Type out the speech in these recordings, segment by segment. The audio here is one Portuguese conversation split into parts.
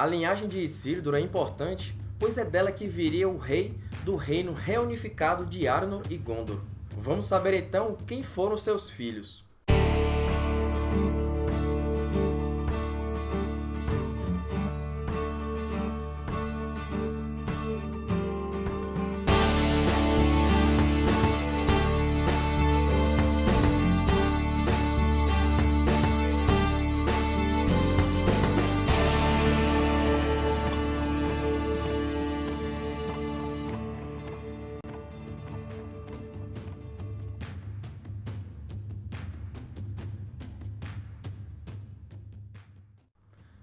A linhagem de Isildur é importante, pois é dela que viria o rei do reino reunificado de Arnor e Gondor. Vamos saber então quem foram seus filhos.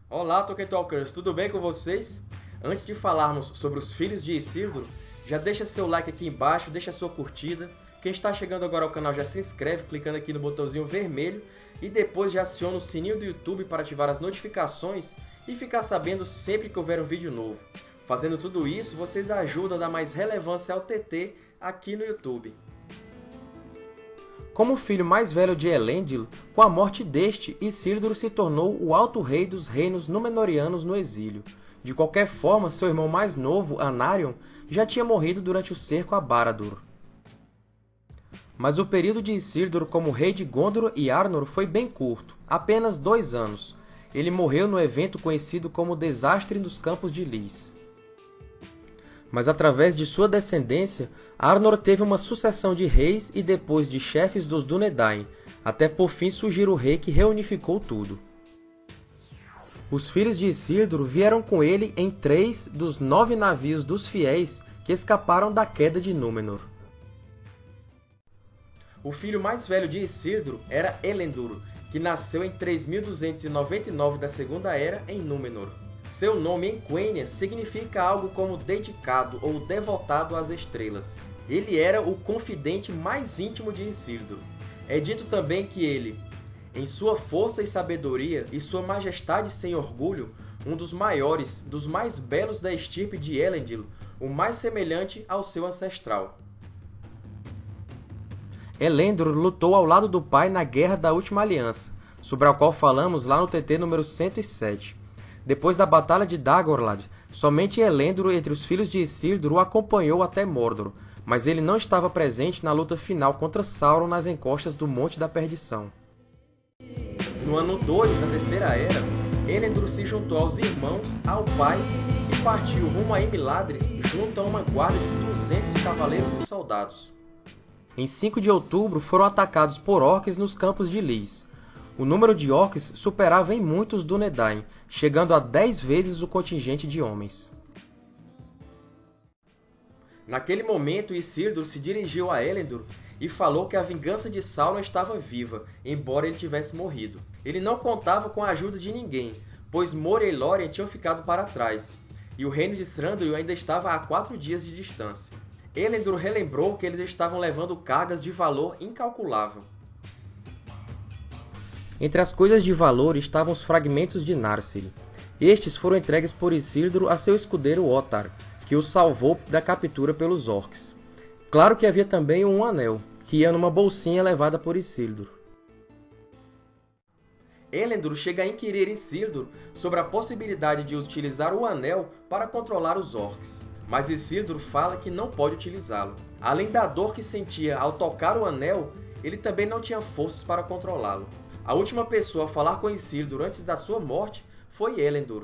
Olá, Tolkien Talkers! Tudo bem com vocês? Antes de falarmos sobre os filhos de Isildur, já deixa seu like aqui embaixo, deixa sua curtida. Quem está chegando agora ao canal já se inscreve clicando aqui no botãozinho vermelho e depois já aciona o sininho do YouTube para ativar as notificações e ficar sabendo sempre que houver um vídeo novo. Fazendo tudo isso, vocês ajudam a dar mais relevância ao TT aqui no YouTube. Como filho mais velho de Elendil, com a morte deste, Isildur se tornou o Alto Rei dos Reinos Númenóreanos no exílio. De qualquer forma, seu irmão mais novo, Anarion, já tinha morrido durante o cerco a Barad-dûr. Mas o período de Isildur como rei de Gondor e Arnor foi bem curto, apenas dois anos. Ele morreu no evento conhecido como Desastre dos Campos de Lys mas através de sua descendência, Arnor teve uma sucessão de reis e depois de chefes dos Dúnedain, até por fim surgir o rei que reunificou tudo. Os filhos de Isildur vieram com ele em três dos nove navios dos fiéis que escaparam da queda de Númenor. O filho mais velho de Isildur era Elendil, que nasceu em 3299 da Segunda Era em Númenor. Seu nome em Quenya significa algo como dedicado ou devotado às estrelas. Ele era o confidente mais íntimo de Isildur. É dito também que ele, em sua força e sabedoria e sua majestade sem orgulho, um dos maiores, dos mais belos da estirpe de Elendil, o mais semelhante ao seu ancestral. Elendil lutou ao lado do pai na Guerra da Última Aliança, sobre a qual falamos lá no TT número 107. Depois da Batalha de Dagorlad, somente Elendil entre os filhos de Isildur o acompanhou até Mordor, mas ele não estava presente na luta final contra Sauron nas encostas do Monte da Perdição. No ano 2 da Terceira Era, Elendil se juntou aos irmãos, ao pai, e partiu rumo a Emiladris junto a uma guarda de 200 cavaleiros e soldados. Em 5 de outubro, foram atacados por orcs nos campos de Lys, o número de orcs superava em muito os Dúnedain, chegando a 10 vezes o contingente de homens. Naquele momento, Isildur se dirigiu a Elendil e falou que a vingança de Sauron estava viva, embora ele tivesse morrido. Ele não contava com a ajuda de ninguém, pois Moria e Lórien tinham ficado para trás, e o reino de Thranduil ainda estava a quatro dias de distância. Elendil relembrou que eles estavam levando cargas de valor incalculável. Entre as coisas de valor estavam os fragmentos de Narsil. Estes foram entregues por Isildur a seu escudeiro Otar, que o salvou da captura pelos orcs. Claro que havia também um anel, que ia numa bolsinha levada por Isildur. Elendil chega a inquirir Isildur sobre a possibilidade de utilizar o Anel para controlar os Orcs, mas Isildur fala que não pode utilizá-lo. Além da dor que sentia ao tocar o Anel, ele também não tinha forças para controlá-lo. A última pessoa a falar com Isildur antes da sua morte foi Elendor.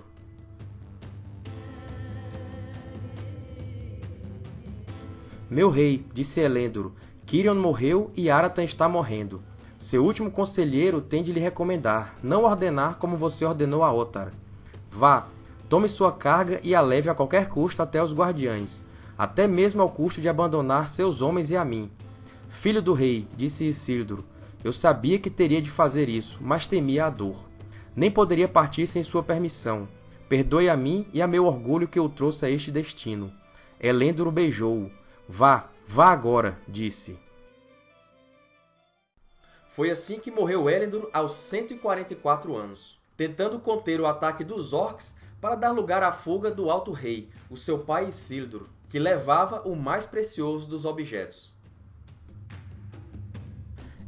Meu rei, disse Elendor, Kirion morreu e Aratan está morrendo. Seu último conselheiro tem de lhe recomendar, não ordenar como você ordenou a Otar. Vá, tome sua carga e a leve a qualquer custo até os guardiães, até mesmo ao custo de abandonar seus homens e a mim. Filho do rei, disse Isildur, eu sabia que teria de fazer isso, mas temia a dor. Nem poderia partir sem sua permissão. Perdoe a mim e a meu orgulho que eu trouxe a este destino. Elendor o beijou. Vá, vá agora, disse. Foi assim que morreu Elendor aos 144 anos, tentando conter o ataque dos Orcs para dar lugar à fuga do Alto Rei, o seu pai Isildur, que levava o mais precioso dos objetos.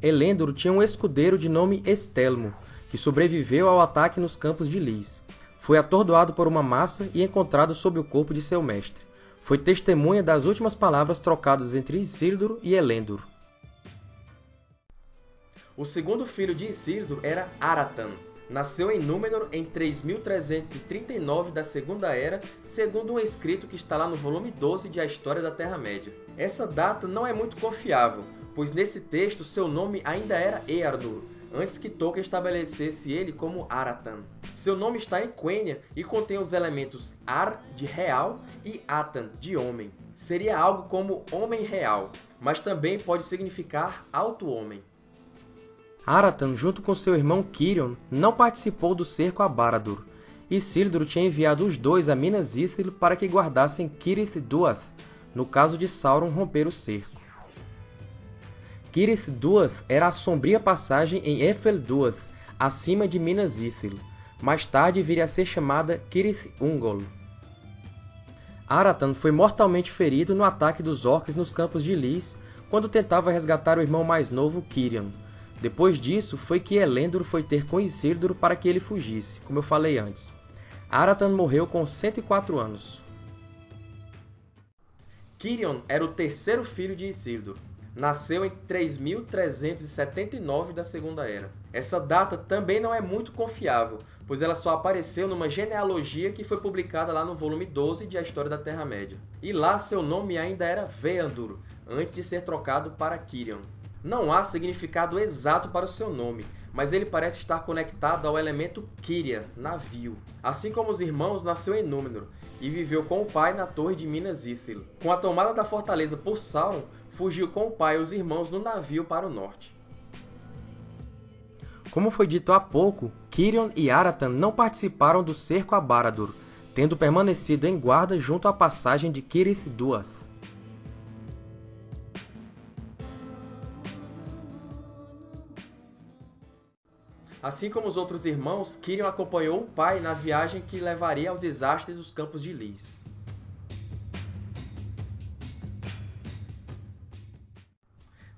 Elendor tinha um escudeiro de nome Estelmo, que sobreviveu ao ataque nos campos de Lys. Foi atordoado por uma massa e encontrado sob o corpo de seu mestre. Foi testemunha das últimas palavras trocadas entre Isildur e Elendor. O segundo filho de Isildur era Aratan. Nasceu em Númenor em 3339 da Segunda Era, segundo um escrito que está lá no volume 12 de A História da Terra-média. Essa data não é muito confiável, pois nesse texto seu nome ainda era Eardur, antes que Tolkien estabelecesse ele como Aratan. Seu nome está em Quenya e contém os elementos Ar, de real, e Atan, de homem. Seria algo como homem real, mas também pode significar alto homem. Aratan, junto com seu irmão Quirion, não participou do cerco a Barad-dûr. Isildur tinha enviado os dois a Minas Ithil para que guardassem Cirith Dúath, no caso de Sauron romper o cerco. Cirith Dúath era a sombria passagem em Ephel Dúath, acima de Minas Ithil. Mais tarde viria a ser chamada Cirith Ungol. Aratan foi mortalmente ferido no ataque dos Orcs nos Campos de Lys, quando tentava resgatar o irmão mais novo, Cirion. Depois disso, foi que Elendor foi ter com Isildur para que ele fugisse, como eu falei antes. Aratan morreu com 104 anos. Cirion era o terceiro filho de Isildur nasceu em 3379 da Segunda Era. Essa data também não é muito confiável, pois ela só apareceu numa genealogia que foi publicada lá no volume 12 de A História da Terra-média. E lá seu nome ainda era Veandur, antes de ser trocado para Kirion. Não há significado exato para o seu nome, mas ele parece estar conectado ao elemento Kyria, navio. Assim como os irmãos, nasceu em Númenor, e viveu com o pai na torre de Minas Ithil. Com a tomada da fortaleza por Sauron, fugiu com o pai e os irmãos no navio para o norte. Como foi dito há pouco, Cirion e Aratan não participaram do cerco a Barad-dûr, tendo permanecido em guarda junto à passagem de Cirith Assim como os outros irmãos, Cirion acompanhou o pai na viagem que levaria ao desastre dos Campos de Lys.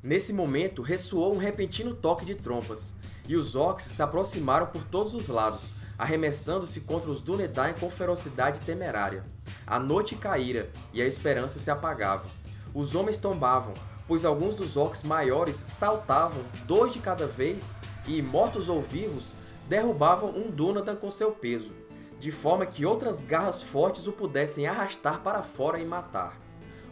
Nesse momento, ressoou um repentino toque de trompas, e os Orcs se aproximaram por todos os lados, arremessando-se contra os Dúnedain com ferocidade temerária. A noite caíra, e a esperança se apagava. Os homens tombavam, pois alguns dos Orcs maiores saltavam, dois de cada vez, e, mortos ou vivos, derrubavam um Dúnedain com seu peso, de forma que outras garras fortes o pudessem arrastar para fora e matar.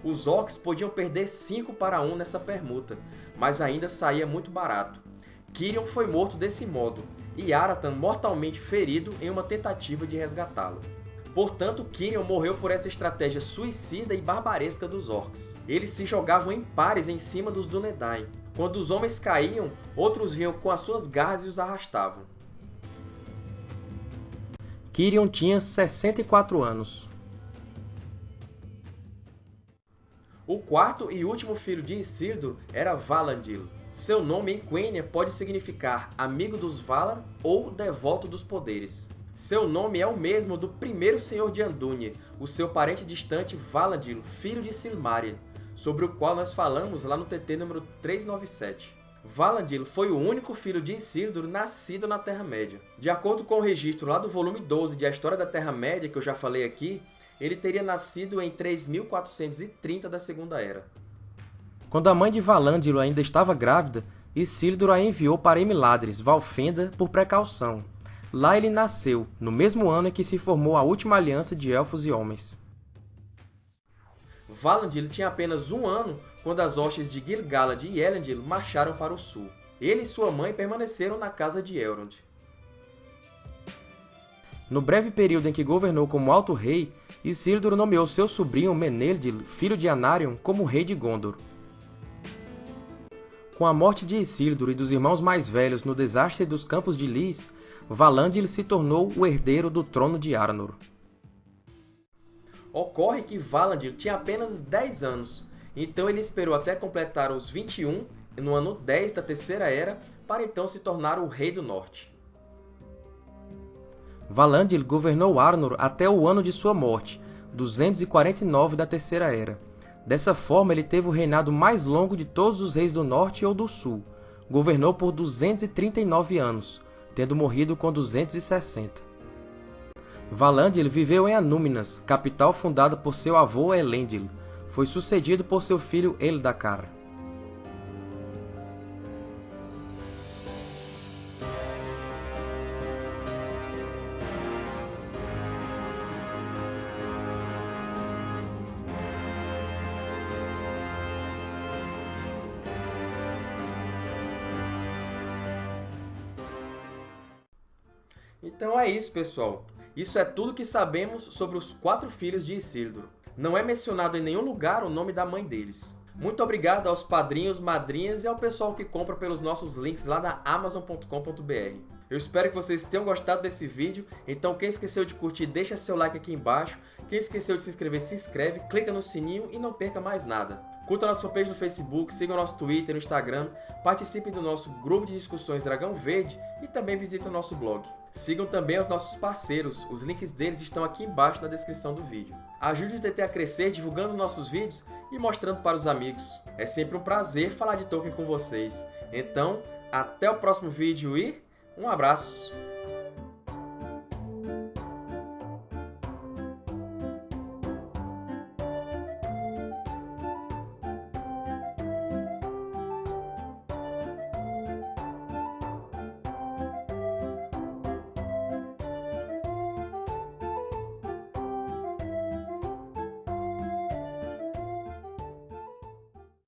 Os Orcs podiam perder 5 para 1 nessa permuta, mas ainda saía muito barato. Kirion foi morto desse modo, e Aratan mortalmente ferido em uma tentativa de resgatá-lo. Portanto, Kirion morreu por essa estratégia suicida e barbaresca dos Orcs. Eles se jogavam em pares em cima dos Dúnedain. Quando os homens caíam, outros vinham com as suas garras e os arrastavam. Kirion tinha 64 anos. O quarto e último filho de Isildur era Valandil. Seu nome em Quenya pode significar amigo dos Valar ou devoto dos poderes. Seu nome é o mesmo do primeiro senhor de Andúnie, o seu parente distante Valandil, filho de Silmaril, sobre o qual nós falamos lá no TT número 397. Valandil foi o único filho de Isildur nascido na Terra-média. De acordo com o registro lá do volume 12 de A História da Terra-média, que eu já falei aqui, ele teria nascido em 3430 da Segunda Era. Quando a mãe de Valandilo ainda estava grávida, Isildur a enviou para Emiladris, Valfenda, por precaução. Lá ele nasceu, no mesmo ano em que se formou a última aliança de Elfos e Homens. Valandil tinha apenas um ano quando as hostes de Gil-galad e Elendil marcharam para o sul. Ele e sua mãe permaneceram na casa de Elrond. No breve período em que governou como Alto Rei, Isildur nomeou seu sobrinho Meneldir, filho de Anarion, como rei de Gondor. Com a morte de Isildur e dos irmãos mais velhos no desastre dos Campos de Lys, Valandil se tornou o herdeiro do trono de Arnor. Ocorre que Valandil tinha apenas 10 anos, então ele esperou até completar os 21, no ano 10 da Terceira Era, para então se tornar o Rei do Norte. Valandil governou Arnor até o ano de sua morte, 249 da Terceira Era. Dessa forma, ele teve o reinado mais longo de todos os reis do Norte ou do Sul. Governou por 239 anos, tendo morrido com 260. Valandil viveu em Anúminas, capital fundada por seu avô Elendil. Foi sucedido por seu filho Eldacar. Então é isso, pessoal. Isso é tudo que sabemos sobre os quatro filhos de Isildur. Não é mencionado em nenhum lugar o nome da mãe deles. Muito obrigado aos padrinhos, madrinhas e ao pessoal que compra pelos nossos links lá na Amazon.com.br. Eu espero que vocês tenham gostado desse vídeo, então quem esqueceu de curtir, deixa seu like aqui embaixo. Quem esqueceu de se inscrever, se inscreve, clica no sininho e não perca mais nada. Curta nossa fanpage no Facebook, siga o nosso Twitter e Instagram, participe do nosso grupo de discussões Dragão Verde e também visite o nosso blog. Sigam também os nossos parceiros, os links deles estão aqui embaixo na descrição do vídeo. Ajude o TT a crescer divulgando os nossos vídeos e mostrando para os amigos. É sempre um prazer falar de Tolkien com vocês. Então, até o próximo vídeo e um abraço!